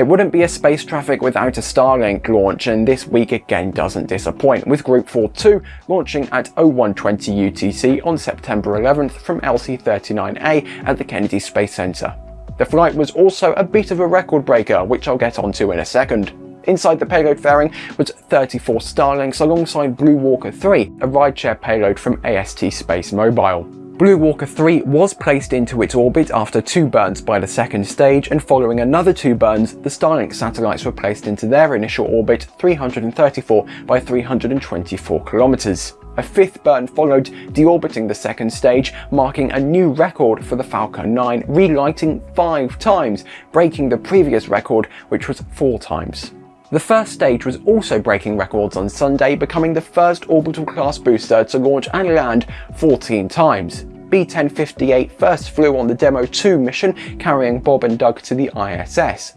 It wouldn't be a space traffic without a Starlink launch and this week again doesn't disappoint with Group 4-2 launching at 0120 UTC on September 11th from LC-39A at the Kennedy Space Center. The flight was also a bit of a record breaker which I'll get onto in a second. Inside the payload fairing was 34 Starlinks alongside Blue Walker 3, a rideshare payload from AST Space Mobile. Blue Walker 3 was placed into its orbit after two burns by the second stage and following another two burns, the Starlink satellites were placed into their initial orbit 334 by 324 kilometers. A fifth burn followed, deorbiting the second stage, marking a new record for the Falcon 9, relighting five times, breaking the previous record which was four times. The first stage was also breaking records on Sunday, becoming the first orbital class booster to launch and land 14 times. B-1058 first flew on the Demo 2 mission, carrying Bob and Doug to the ISS.